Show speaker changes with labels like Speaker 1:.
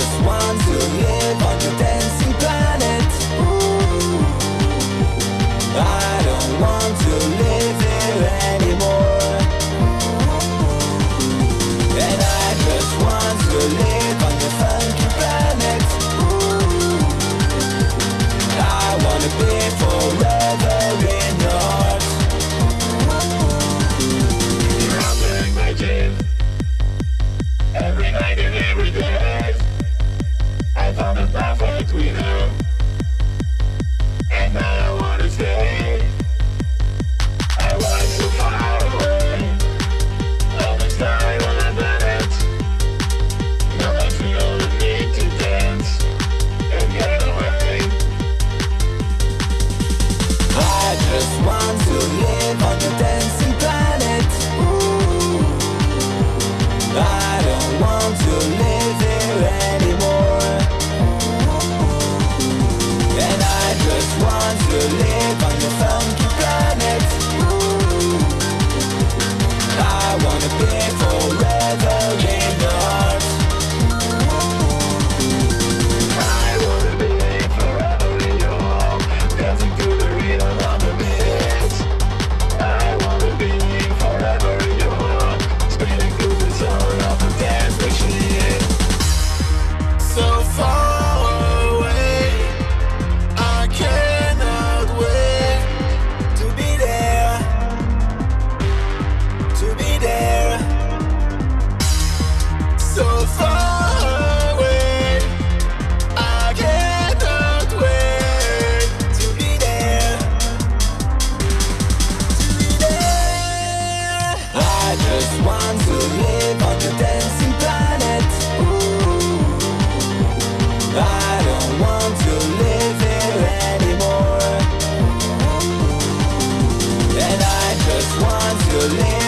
Speaker 1: Just want to live on your dancing want to live on dancing planet. I don't want to live here anymore. And I just want to live